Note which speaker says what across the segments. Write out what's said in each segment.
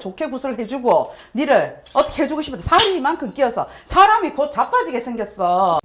Speaker 1: 좋게 구슬 해주고 니를 어떻게 해주고 싶은데 살이 이만큼 끼어서 사람이 곧 자빠지게 생겼어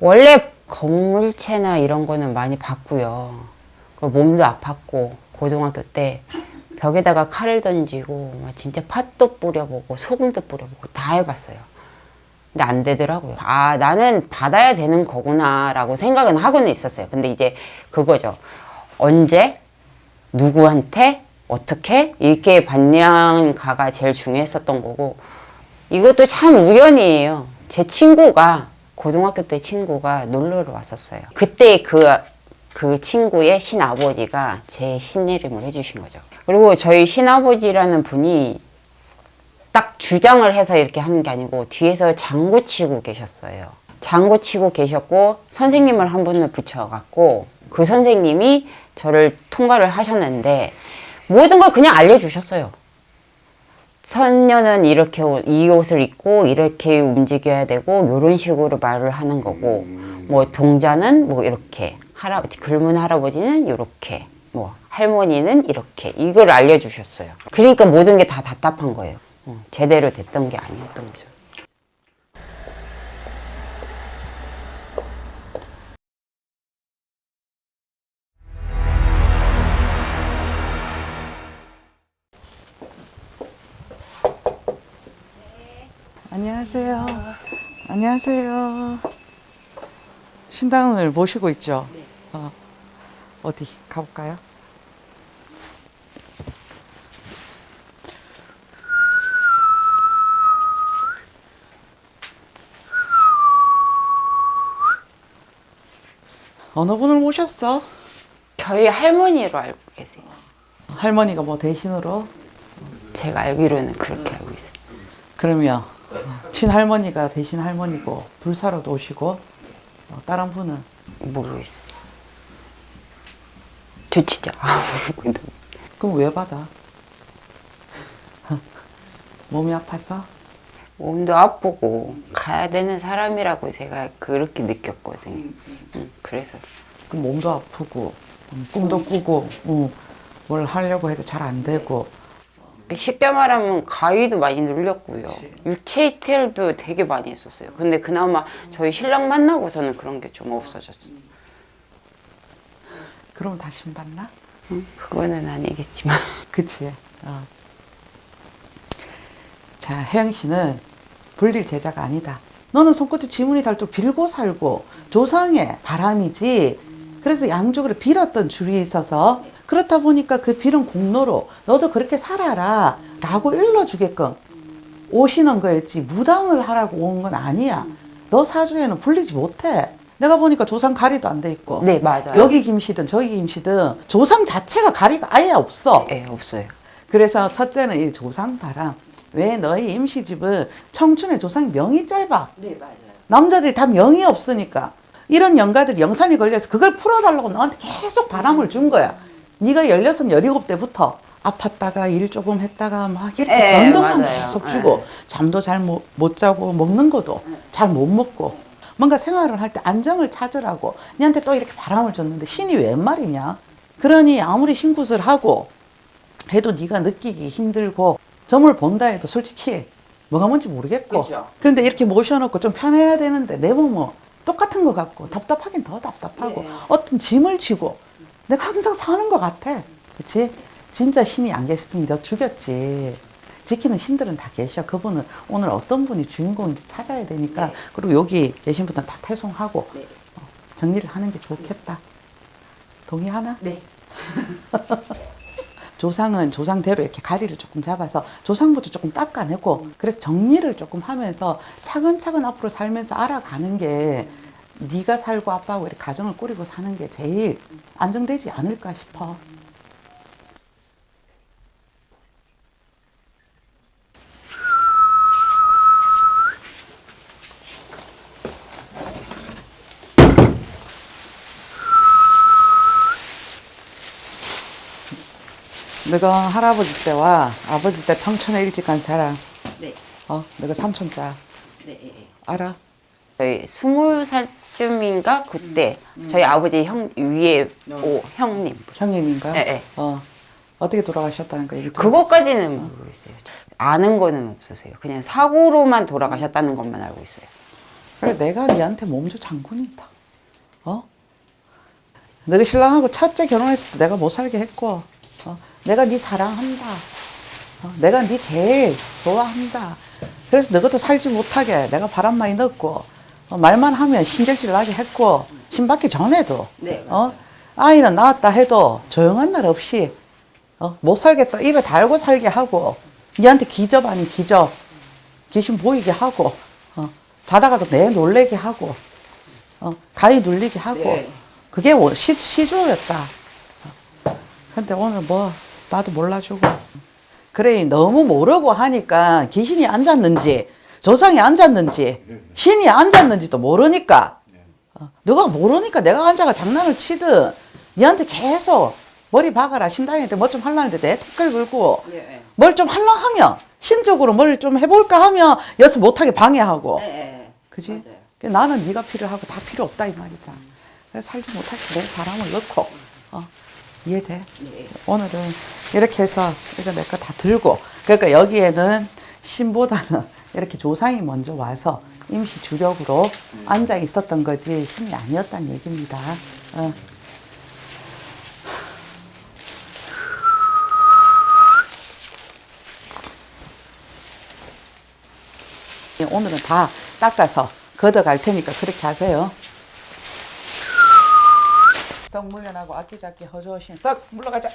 Speaker 2: 원래 건물체나 이런 거는 많이 봤고요. 그 몸도 아팠고 고등학교 때 벽에다가 칼을 던지고 막 진짜 팥도 뿌려보고 소금도 뿌려보고 다 해봤어요. 근데 안 되더라고요. 아 나는 받아야 되는 거구나 라고 생각은 하고는 있었어요. 근데 이제 그거죠. 언제 누구한테 어떻게 이렇게 받냐가가 제일 중요했었던 거고 이것도 참 우연이에요. 제 친구가 고등학교 때 친구가 놀러를 왔었어요. 그때 그, 그 친구의 신아버지가 제 신내림을 해주신 거죠. 그리고 저희 신아버지라는 분이 딱 주장을 해서 이렇게 하는 게 아니고 뒤에서 장구 치고 계셨어요. 장구 치고 계셨고 선생님을 한 분을 붙여갖고 그 선생님이 저를 통과를 하셨는데 모든 걸 그냥 알려주셨어요. 선녀는 이렇게 옷- 이 옷을 입고 이렇게 움직여야 되고 이런 식으로 말을 하는 거고 뭐 동자는 뭐 이렇게 할아버지 글문 할아버지는 이렇게 뭐 할머니는 이렇게 이걸 알려주셨어요. 그러니까 모든 게 다 답답한 거예요. 어, 제대로 됐던 게 아니었던 거죠.
Speaker 1: 안녕하세요 안녕하세요 신당을 모시고 있죠 어, 어디 가볼까요? 어느 분을 모셨어?
Speaker 2: 저희 할머니로 알고 계세요.
Speaker 1: 할머니가 뭐 대신으로?
Speaker 2: 제가 알기로는 그렇게 알고 있어요.
Speaker 1: 그러면 친할머니가 대신 할머니고 불사로도 오시고 어, 다른 분은
Speaker 2: 진짜 아무것도
Speaker 1: 그럼 왜 받아? 몸이 아파서?
Speaker 2: 몸도 아프고 가야 되는 사람이라고 제가 그렇게 느꼈거든요. 음, 그래서
Speaker 1: 그럼 몸도 아프고 음, 꿈도 꾸고 음, 뭘 하려고 해도 잘 안 되고
Speaker 2: 쉽게 말하면 가위도 많이 눌렸고요. 육체 이탈도 되게 많이 했었어요. 근데 그나마 저희 신랑 만나고서는 그런 게 좀 없어졌어요.
Speaker 1: 그럼 다시 받나?
Speaker 2: 음, 그거는 아니겠지만
Speaker 1: 그치 어. 자 혜영 씨는 불릴 제자가 아니다 너는 손끝에 지문이 닳도록 빌고 살고 조상의 바람이지 그래서 양쪽으로 빌었던 줄이 있어서 그렇다 보니까 그 빌은 공로로 너도 그렇게 살아라 라고 일러주게끔 오시는 거였지. 무당을 하라고 온 건 아니야. 너 사주에는 불리지 못해. 내가 보니까 조상 가리도 안 돼 있고.
Speaker 2: 네 맞아요.
Speaker 1: 여기 김씨든 저기 김씨든 조상 자체가 가리가 아예 없어.
Speaker 2: 예 없어요.
Speaker 1: 그래서 첫째는 이 조상 바람. 왜 너희 임시집은 청춘의 조상이 명이 짧아?
Speaker 2: 네 맞아요.
Speaker 1: 남자들이 다 명이 없으니까. 이런 영가들이 영산이 걸려서 그걸 풀어달라고 너한테 계속 바람을 준 거야 네가 열여섯 열일곱 때부터 아팠다가 일 조금 했다가 막 이렇게
Speaker 2: 예,
Speaker 1: 변동만
Speaker 2: 맞아요.
Speaker 1: 계속 주고 잠도 잘못 자고 먹는 것도 잘 못 먹고 뭔가 생활을 할 때 안정을 찾으라고 니한테 또 이렇게 바람을 줬는데 신이 웬 말이냐 그러니 아무리 신굿을 하고 해도 네가 느끼기 힘들고 점을 본다 해도 솔직히 뭐가 뭔지 모르겠고
Speaker 2: 그죠.
Speaker 1: 근데 이렇게 모셔놓고 좀 편해야 되는데 내 몸은 똑같은 것 같고 답답하긴 더 답답하고
Speaker 2: 네.
Speaker 1: 어떤 짐을 지고 내가 항상 사는 것 같아 그치? 진짜 신이 안 계셨으면 내가 죽였지 지키는 신들은 다 계셔 그분은 오늘 어떤 분이 주인공인지 찾아야 되니까
Speaker 2: 네.
Speaker 1: 그리고 여기 계신 분들 다 퇴송하고
Speaker 2: 네.
Speaker 1: 어, 정리를 하는 게 좋겠다 동의하나?
Speaker 2: 네.
Speaker 1: 조상은 조상대로 이렇게 가리를 조금 잡아서 조상부터 조금 닦아내고 그래서 정리를 조금 하면서 차근차근 앞으로 살면서 알아가는 게 네가 살고 아빠하고 이렇게 가정을 꾸리고 사는 게 제일 안정되지 않을까 싶어. 너가 할아버지 때와 아버지 때 청천에 일찍 간 사람,
Speaker 2: 네.
Speaker 1: 어, 너가 삼촌자
Speaker 2: 네. 네.
Speaker 1: 알아?
Speaker 2: 저희 스물 살 쯤인가 그때 저희 아버지 형 위에 오 형님
Speaker 1: 형님인가?
Speaker 2: 네, 네.
Speaker 1: 어, 어떻게 돌아가셨다는 거 얘기?
Speaker 2: 그것까지는 모르겠어요. 아는 거는 없어서요. 그냥 사고로만 돌아가셨다는 것만 알고 있어요.
Speaker 1: 그래 내가 네한테 몸주 장군이다. 어? 너가 신랑하고 첫째 결혼했을 때 내가 못 살게 했고, 어? 내가 네 사랑한다. 어? 내가 네 제일 좋아한다. 그래서 너것도 살지 못하게 내가 바람 많이 넣고 어, 말만 하면 신경질 나게 했고 신받기 전에도
Speaker 2: 네,
Speaker 1: 어? 아이는 낳았다 해도 조용한 날 없이 어? 못 살겠다 입에 달고 살게 하고 니한테 기접 아닌 기접 귀신 보이게 하고 어, 자다가도 내 놀래게 하고 어, 가위 눌리게 하고
Speaker 2: 네.
Speaker 1: 그게 원- 시, 시주였다 어. 근데 오늘 뭐 나도 몰라주고 그래 너무 모르고 하니까 귀신이 앉았는지 조상이 앉았는지 신이 앉았는지도 모르니까 어, 너가 모르니까 내가 앉아가 장난을 치든 니한테 계속 머리 박아라 신당한테 뭐좀 하려는데 내 긁고
Speaker 2: 네.
Speaker 1: 뭘좀 하려 하면 신적으로 뭘 좀 해볼까 하면 여기서 못하게 방해하고
Speaker 2: 네.
Speaker 1: 그지?
Speaker 2: 맞아요.
Speaker 1: 그 나는 네가 필요하고 다 필요 없다 이 말이다. 그래서 살지 못할 때내 바람을 넣고 어, 이해돼?
Speaker 2: 네.
Speaker 1: 오늘은 이렇게 해서 이거 내 거 다 들고 그러니까 여기에는 신보다는 이렇게 조상이 먼저 와서 임시 주력으로 앉아 있었던 거지 신이 아니었다는 얘기입니다. 어. 예, 오늘은 다 닦아서 걷어갈 테니까 그렇게 하세요. 썩 물려나고 아끼작기 허주신 썩 물러가자.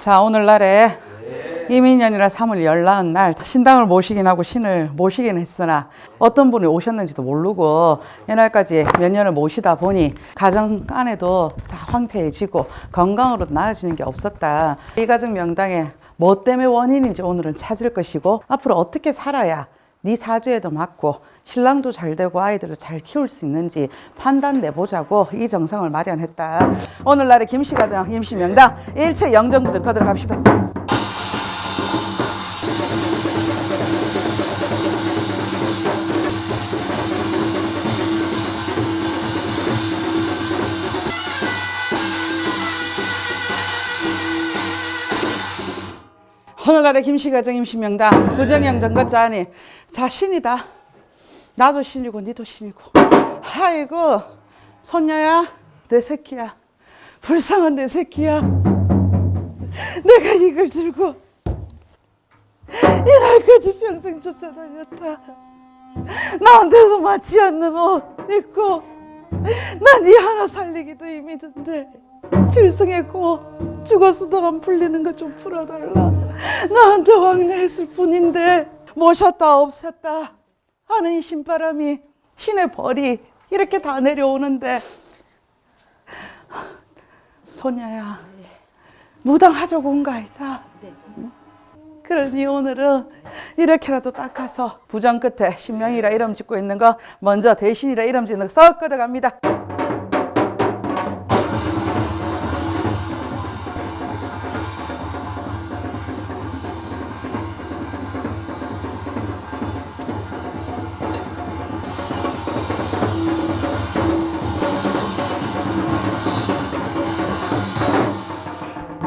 Speaker 1: 자, 오늘날에 이민년이라 3월 열나은 날 신당을 모시긴 하고 신을 모시긴 했으나 어떤 분이 오셨는지도 모르고 이날까지 몇 년을 모시다 보니 가정 안에도 다 황폐해지고 건강으로 나아지는 게 없었다. 이 가정 명당에 뭐 때문에 원인인지 오늘은 찾을 것이고 앞으로 어떻게 살아야 네 사주에도 맞고 신랑도 잘 되고 아이들을 잘 키울 수 있는지 판단 내보자고 이 정상을 마련했다. 오늘날의 김씨가정 임시 명당 일체 영정부터 거들어갑시다. 오늘날의 김씨가정 임시명당 부정형 정거자니 자 신이다. 나도 신이고 니도 신이고. 아이고 손녀야 내 새끼야. 불쌍한 내 새끼야. 내가 이걸 들고 이날까지 평생 쫓아다녔다. 나한테도 맞지 않는 옷 입고 난이 하나 살리기도 힘이 든데 질성했고 죽어서도 안 풀리는 거 좀 풀어달라. 나한테 왕래했을 뿐인데 모셨다 없었다 하는 이 신바람이 신의 벌이 이렇게 다 내려오는데 소녀야 무당하자고 온 거 아니다. 응? 그러니 오늘은 이렇게라도 닦아서 부정 끝에 신명이라 이름 짓고 있는 거 먼저 대신이라 이름 짓는 거 썩 걷어갑니다.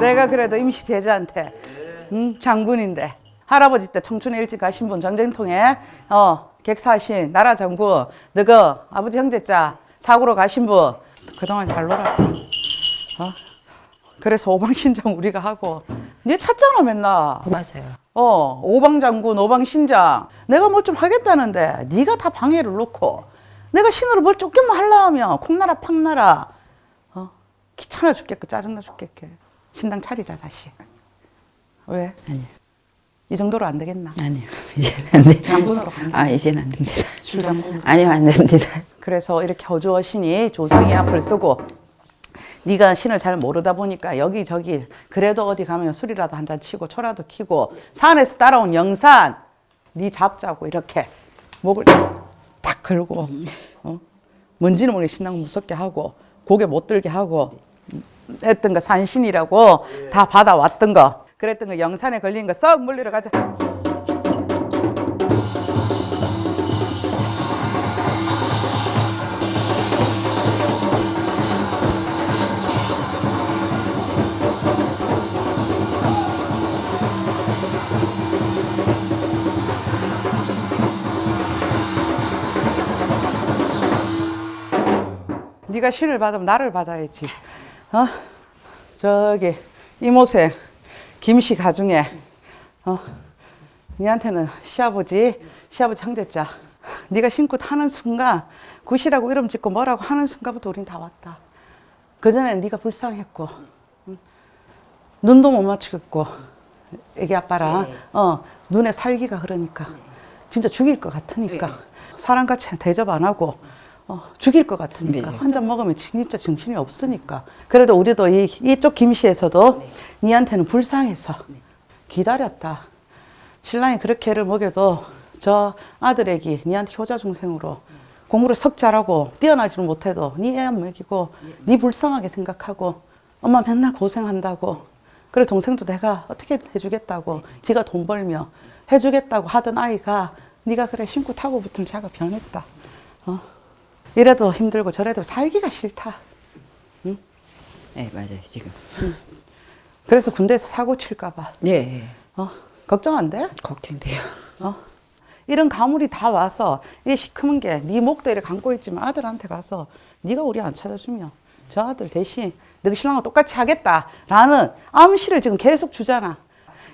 Speaker 1: 내가 그래도 임시 제자한테 음, 장군인데 할아버지 때 청춘에 일찍 가신 분 전쟁통에 어 객사신 나라 장군 너그 아버지 형제자 사고로 가신 분 그동안 잘 놀았다 어? 그래서 오방신장 우리가 하고 니 찾잖아 맨날.
Speaker 2: 맞아요.
Speaker 1: 어 오방장군 오방신장. 내가 뭘 좀 하겠다는데 네가 다 방해를 놓고 내가 신으로 뭘 쫓기만 하려 하면 콩나라 팡나라. 어? 귀찮아 죽겠고 짜증나 죽겠게 신당 차리자 다시 왜?
Speaker 2: 아니요.
Speaker 1: 이 정도로 안 되겠나?
Speaker 2: 아니요. 이제는 안 돼.
Speaker 1: 장군으로 갑니다.
Speaker 2: 아, 이제는 안 됩니다.
Speaker 1: 출장군
Speaker 2: 아니요, 안 됩니다.
Speaker 1: 그래서 이렇게 어주어 신이 조상이 앞을 쓰고 네가 신을 잘 모르다 보니까 여기저기 그래도 어디 가면 술이라도 한 잔 치고 초라도 키고 산에서 따라온 영산 네 잡자고 이렇게 목을 탁 걸고 어? 뭔지는 모르게 신랑 무섭게 하고 고개 못 들게 하고 했던 거 산신이라고 다 받아왔던 거. 그랬던 거 영산에 걸린 거 썩 물리러 가자. 네가 신을 받으면 나를 받아야지. 어? 저기 이모생 김씨 가중에 어? 니한테는 시아버지, 시아버지 형제자. 네가 신고 타는 순간 굿이라고 이름 짓고 뭐라고 하는 순간부터 우린 다 왔다. 그 전에 네가 불쌍했고 응? 눈도 못 맞추겠고 애기 아빠랑 어 눈에 살기가 그러니까 진짜 죽일 것 같으니까 사람같이 대접 안 하고 어, 죽일 것 같으니까.
Speaker 2: 네.
Speaker 1: 한잔 먹으면 진짜 정신이 없으니까. 그래도 우리도 이, 이쪽 김씨에서도 니한테는 불쌍해서 기다렸다. 신랑이 그렇게 애를 먹여도 저 아들 애기 니한테 효자 중생으로 공부를 석 잘하고 뛰어나지는 못해도 니 애 안 먹이고 니 불쌍하게 생각하고 엄마 맨날 고생한다고. 그래 동생도 내가 어떻게 해주겠다고 지가 돈 벌며 해주겠다고 하던 아이가 네가 그래 신고 타고 붙으면 자가 변했다. 어? 이래도 힘들고 저래도 살기가 싫다
Speaker 2: 네, 맞아요, 지금.
Speaker 1: 그래서 군대에서 사고 칠까봐
Speaker 2: 네,
Speaker 1: 어? 걱정 안 돼?
Speaker 2: 걱정돼요.
Speaker 1: 어? 이런 가물이 다 와서 이 시커먼 게네 목도 이렇게 감고 있지만 아들한테 가서 네가 우리 안 찾아주면 저 아들 대신 너희 신랑과 똑같이 하겠다라는 암시를 지금 계속 주잖아.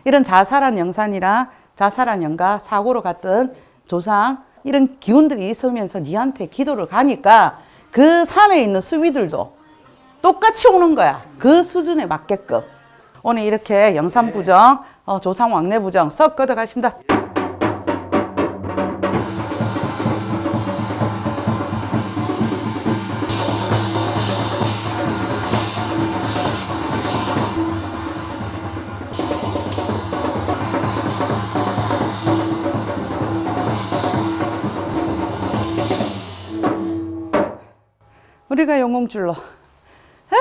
Speaker 1: 이런 자살한 영산이랑 자살한 영가 사고로 갔던 조상 이런 기운들이 있으면서 니한테 기도를 가니까 그 산에 있는 수비들도 똑같이 오는 거야. 그 수준에 맞게끔. 오늘 이렇게 영산부정, 어, 조상 왕래부정 썩 걷어가신다. 우리가 영공줄로. 아,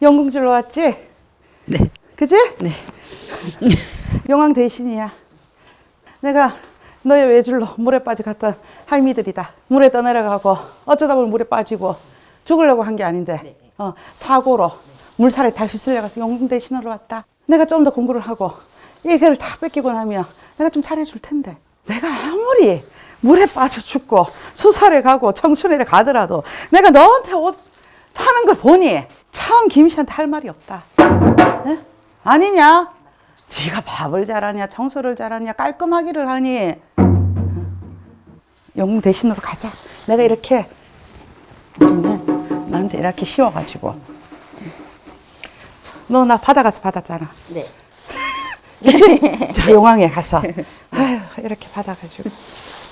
Speaker 1: 영공줄로 왔지?
Speaker 2: 네.
Speaker 1: 그지?
Speaker 2: 네.
Speaker 1: 용왕 대신이야. 내가 너의 외줄로 물에 빠져 갔던 할미들이다. 물에 떠내려가고 어쩌다 보면 물에 빠지고 죽으려고 한 게 아닌데 어, 사고로 물살에 다 휩쓸려가서 용궁 대신으로 왔다. 내가 좀 더 공부를 하고 이 개를 다 뺏기고 나면 내가 좀 잘해줄 텐데 내가 아무리 물에 빠져 죽고 수살에 가고 청춘에 가더라도 내가 너한테 옷 타는 걸 보니 참 김씨한테 할 말이 없다. 에? 아니냐? 네가 밥을 잘하냐, 청소를 잘하냐, 깔끔하기를 하니 영웅 대신으로 가자. 내가 이렇게 우리는 나한테 이렇게 씌워가지고 너나 받아가서 받았잖아.
Speaker 2: 네.
Speaker 1: 그치? 저 용왕에 가서 아유 이렇게 받아가지고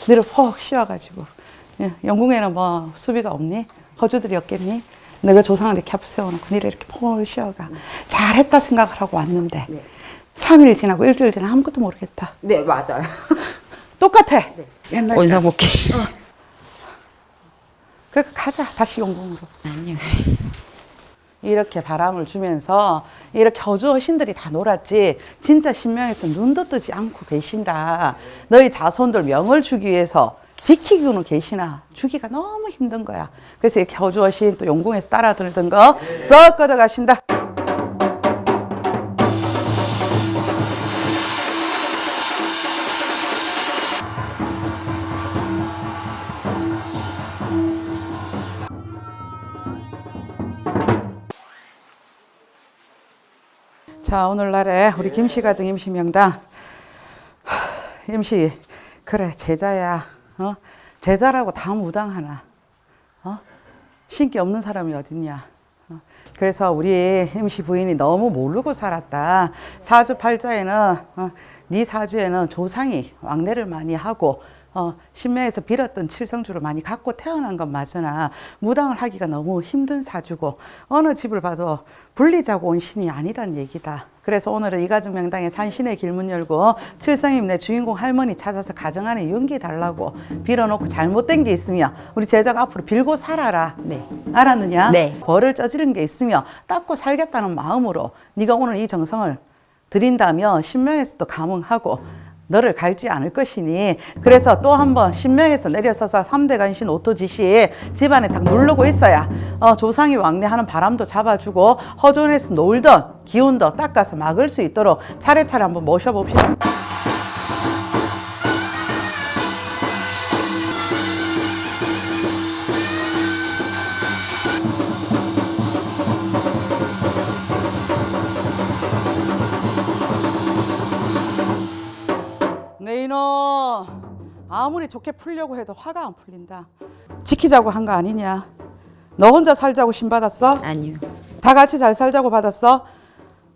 Speaker 1: 너를 푹 쉬어가지고 예, 영궁에는 뭐 수비가 없니? 허주들이 없겠니? 내가 조상을 이렇게 앞에 세워놓고 너를 이렇게 푹 쉬어가 잘했다 생각을 하고 왔는데
Speaker 2: 네.
Speaker 1: 삼일 지나고 일주일 지나 아무것도 모르겠다
Speaker 2: 네, 맞아요.
Speaker 1: 똑같아 옛날
Speaker 2: 원상복귀.
Speaker 1: 그러니까 가자 다시 영궁으로
Speaker 2: 아니요.
Speaker 1: 이렇게 바람을 주면서 이렇게 허주 신들이 다 놀았지. 진짜 신명에서 눈도 뜨지 않고 계신다. 너희 자손들 명을 주기 위해서 지키고는 계시나? 주기가 너무 힘든 거야. 그래서 이렇게 허주 신또 용궁에서 따라 들던 거 썩 걷어 가신다 자 오늘날에 우리 김씨 가정 임시 명당 하, 임시 그래 제자야 어? 제자라고 다 무당하나 어? 신기 없는 사람이 어딨냐 어? 그래서 우리 임시 부인이 너무 모르고 살았다 사주팔자에는 어, 네 사주에는 조상이 왕래를 많이 하고 어, 신명에서 빌었던 칠성주를 많이 갖고 태어난 건 맞으나 무당을 하기가 너무 힘든 사주고 어느 집을 봐도 불리자고 온 신이 아니란 얘기다. 그래서 오늘은 이가족 명당에 산신의 길문 열고 칠성임 내 주인공 할머니 찾아서 가정 안에 용기 달라고 빌어놓고 잘못된 게 있으며 우리 제자가 앞으로 빌고 살아라.
Speaker 2: 네.
Speaker 1: 알았느냐?
Speaker 2: 네.
Speaker 1: 벌을 저지른 게 있으며 닦고 살겠다는 마음으로 네가 오늘 이 정성을 드린다면 신명에서도 감흥하고 너를 갈지 않을 것이니 그래서 또 한번 신명에서 내려서서 삼대 간신 오토지시 집안에 딱 누르고 있어야 어, 조상이 왕래하는 바람도 잡아주고 허존에서 놀던 기운도 닦아서 막을 수 있도록 차례차례 한번 모셔봅시다. 아무리 좋게 풀려고 해도 화가 안 풀린다. 지키자고 한 거 아니냐? 너 혼자 살자고 신 받았어?
Speaker 2: 아니요.
Speaker 1: 다 같이 잘 살자고 받았어?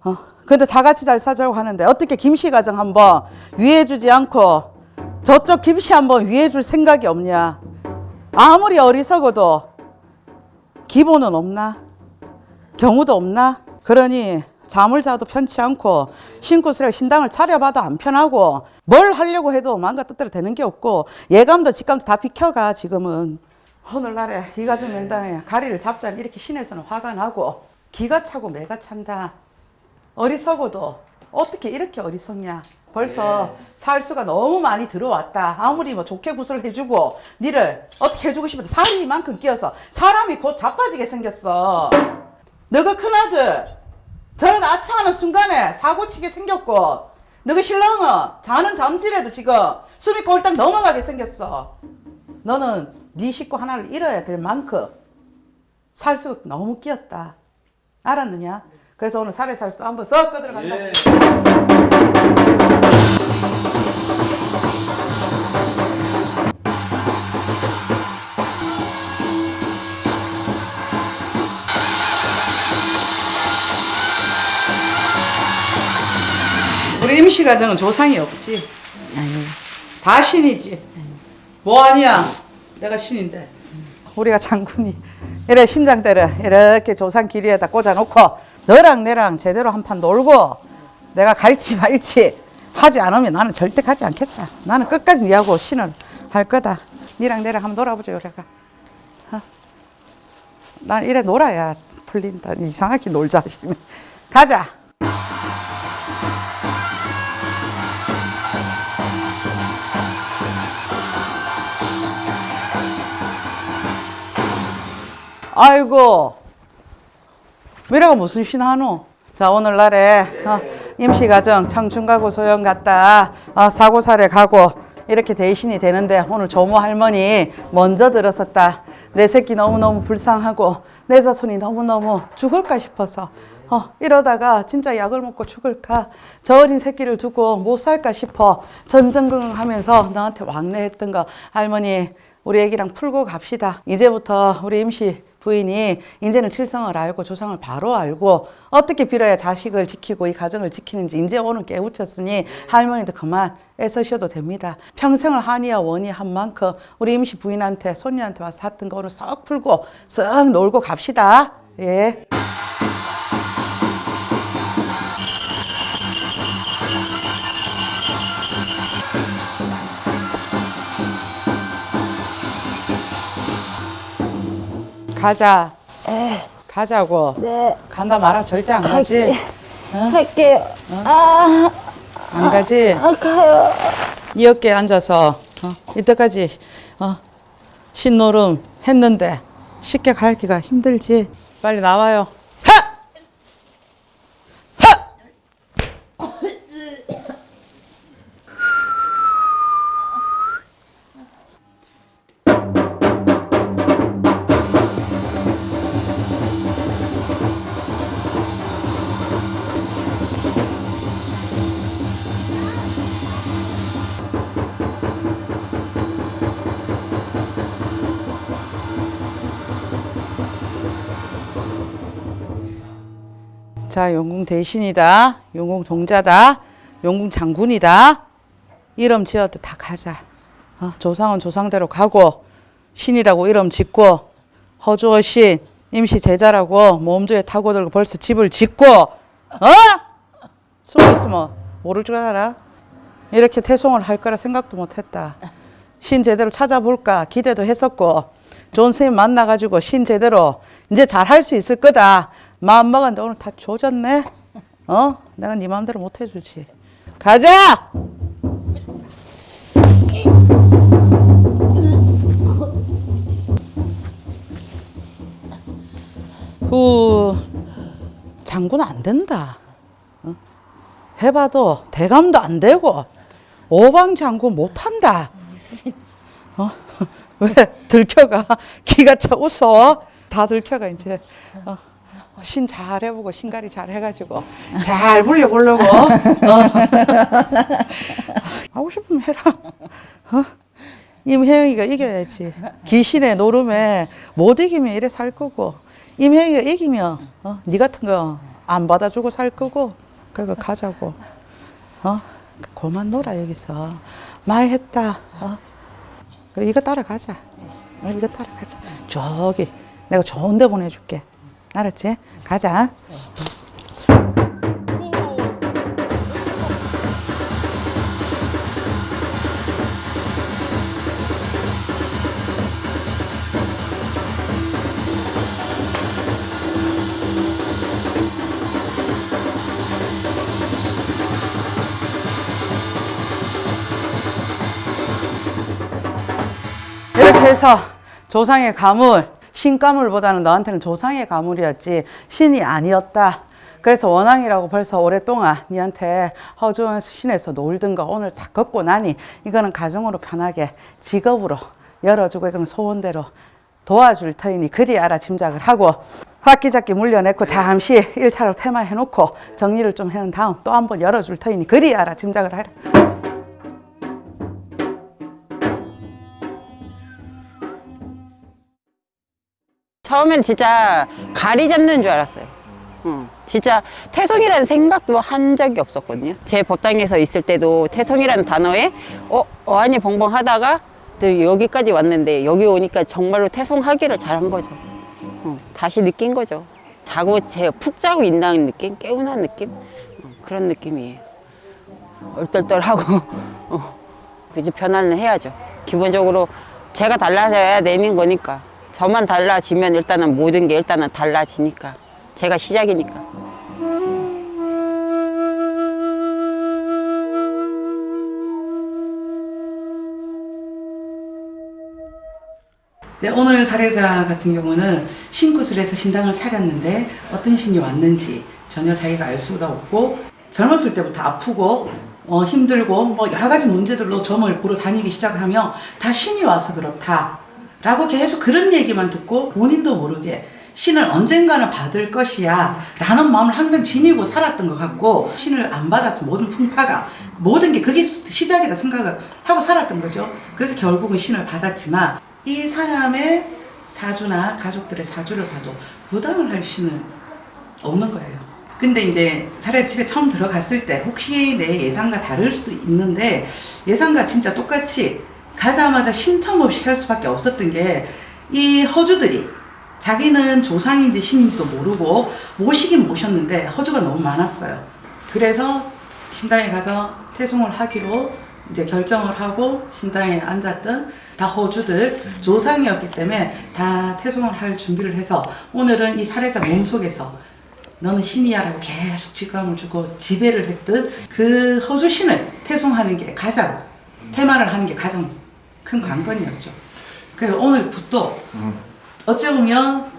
Speaker 1: 어. 근데 다 같이 잘 살자고 하는데 어떻게 김씨 가정 한번 위해주지 않고 저쪽 김씨 한번 위해줄 생각이 없냐? 아무리 어리석어도 기본은 없나? 경우도 없나? 그러니 잠을 자도 편치 않고 신구슬에 신당을 차려봐도 안 편하고 뭘 하려고 해도 마음과 뜻대로 되는 게 없고 예감도 직감도 다 비켜가 지금은. 오늘날에 이가정 명당에 가리를 잡자니 이렇게 신에서는 화가 나고 기가 차고 매가 찬다. 어리석어도 어떻게 이렇게 어리석냐. 벌써 살수가 너무 많이 들어왔다. 아무리 뭐 좋게 구슬 해주고 니를 어떻게 해주고 싶어도 살이 이만큼 끼어서 사람이 곧 자빠지게 생겼어. 너가 큰아들 저런 아차하는 순간에 사고치게 생겼고 너가 신랑은 자는 잠질에도 지금 숨이 꼴딱 넘어가게 생겼어. 너는 네 식구 하나를 잃어야 될 만큼 살수 너무 끼었다. 알았느냐? 그래서 오늘 살에 살수 한번 썩 꺼들어간다 우리 임시 가정은 조상이 없지
Speaker 2: 아니요.
Speaker 1: 다 신이지. 뭐 아니야? 내가 신인데. 우리가 장군이 이래 신장대를 이렇게 조상 길이에다 꽂아놓고 너랑 내랑 제대로 한 판 놀고 내가 갈지 말지 하지 않으면 나는 절대 가지 않겠다. 나는 끝까지 니하고 신을 할 거다. 니랑 내랑 한번 놀아보자 요래가. 어? 난 이래 놀아야 풀린다. 이상하게 놀자. 가자. 아이고. 미래가 무슨 신하노? 자 오늘날에 어, 임시가정 청춘가구 소영 갔다 어, 사고사례 가고 이렇게 대신이 되는데 오늘 조모 할머니 먼저 들었었다. 내 새끼 너무너무 불쌍하고 내 자손이 너무너무 죽을까 싶어서 어, 이러다가 진짜 약을 먹고 죽을까? 저 어린 새끼를 두고 못 살까 싶어 전전긍긍하면서 너한테 왕래했던 거. 할머니 우리 애기랑 풀고 갑시다. 이제부터 우리 임시 부인이 이제는 칠성을 알고 조상을 바로 알고 어떻게 빌어야 자식을 지키고 이 가정을 지키는지 이제 오늘 깨우쳤으니 할머니도 그만 애쓰셔도 됩니다. 평생을 한이와 원이 한 만큼 우리 임시 부인한테 손녀한테 와서 샀던 거 오늘 싹 풀고 쓱 놀고 갑시다. 예. 가자. 가자고.
Speaker 3: 네,
Speaker 1: 간다 말아 절대 안 가지.
Speaker 3: 할게요. 아,
Speaker 1: 안 가지.
Speaker 3: 아, 가요.
Speaker 1: 이 어깨에 앉아서 어, 이때까지 어, 신노름 했는데 쉽게 가기가 힘들지. 빨리 나와요. 자, 용궁 대신이다. 용궁 동자다. 용궁 장군이다. 이름 지어도 다 가자. 어, 조상은 조상대로 가고 신이라고 이름 짓고 허주어 신 임시 제자라고 몸조에 타고 들고 벌써 집을 짓고 어? 숨어 있으면 모를 줄 알아? 이렇게 태송을 할 거라 생각도 못 했다. 신 제대로 찾아볼까 기대도 했었고 좋은 선생님 만나가지고 신 제대로 이제 잘 할 수 있을 거다 마음 먹었는데 오늘 다 조졌네 어? 내가 네 마음대로 못 해주지 가자! 후 장군 안 된다 어? 해봐도 대감도 안 되고 오방 장군 못 한다 어? 왜 들켜가 기가 차 웃어 다 들켜가 이제 어. 신 잘 해보고 신가리 잘 해가지고 잘 불려보려고 어. 하고 싶으면 해라 어? 임혜영이가 이겨야지 귀신의 노름에 못 이기면 이래 살 거고 임혜영이가 이기면 어? 네 같은 거 안 받아주고 살 거고 그러니까 가자고 어? 그만 놀아 여기서 많이 했다 어? 그래, 이거 따라가자. 어, 이거 따라가자. 저기 내가 좋은 데 보내줄게. 알았지? 가자. 이렇게 해서 조상의 가물, 신가물보다는 너한테는 조상의 가물이었지 신이 아니었다. 그래서 원앙이라고 벌써 오랫동안 니한테 허주원 신에서 놀던 거 오늘 다 걷고 나니 이거는 가정으로 편하게 직업으로 열어주고 이건 소원대로 도와줄 터이니 그리 알아 짐작을 하고 화기잡기 물려냈고 잠시 일차로 테마 해놓고 정리를 좀 해놓은 다음 또 한번 열어줄 터이니 그리 알아 짐작을 해라.
Speaker 2: 처음엔 진짜 가리 잡는 줄 알았어요. 응. 진짜 태송이라는 생각도 한 적이 없었거든요. 제 법당에서 있을 때도 태송이라는 단어에 어 어안이 벙벙 하다가 또 여기까지 왔는데 여기 오니까 정말로 태송하기를 잘한 거죠. 어, 다시 느낀 거죠. 자고 제 푹 자고 있다는 느낌, 깨운한 느낌 어, 그런 느낌이에요. 얼떨떨하고 어, 이제 변화는 해야죠. 기본적으로 제가 달라져야 내는 거니까 저만 달라지면 일단은 모든 게 일단은 달라지니까 제가 시작이니까.
Speaker 1: 이제 오늘 사례자 같은 경우는 해서 신당을 차렸는데 어떤 신이 왔는지 전혀 자기가 알 수가 없고 젊었을 때부터 아프고 어, 힘들고 뭐 여러 가지 문제들로 점을 보러 다니기 시작을 하며 다 신이 와서 그렇다 라고 계속 그런 얘기만 듣고 본인도 모르게 신을 언젠가는 받을 것이야 라는 마음을 항상 지니고 살았던 것 같고 신을 안 받았으면 모든 풍파가 모든 게 그게 시작이다 생각을 하고 살았던 거죠 그래서 결국은 신을 받았지만 이 사람의 사주나 가족들의 사주를 봐도 부담을 할 수는 없는 거예요. 근데 이제 사례 집에 처음 들어갔을 때 혹시 내 예상과 다를 수도 있는데 예상과 진짜 똑같이 가자마자 쉼텀 없이 할 수밖에 없었던 게 이 허주들이 자기는 조상인지 신인지도 모르고 모시긴 모셨는데 허주가 너무 많았어요. 그래서 신당에 가서 태송을 하기로 이제 결정을 하고 신당에 앉았던 다 허주들 조상이었기 때문에 다 태송을 할 준비를 해서 오늘은 이 살해자 몸속에서 너는 신이야라고 계속 직감을 주고 지배를 했던 그 허주 신을 태송하는 게 가장 테마를 하는 게 가장 큰 관건이었죠. 그래서 오늘 굿도 어찌 보면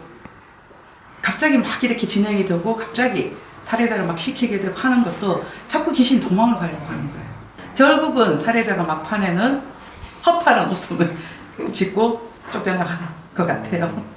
Speaker 1: 갑자기 막 이렇게 진행이 되고 갑자기 살해자를 막 시키게 되고 하는 것도 자꾸 귀신이 도망을 가려고 하는 거예요. 결국은 살해자가 막판에는 허탈한 웃음을 짓고 쫓겨나가는 것 같아요.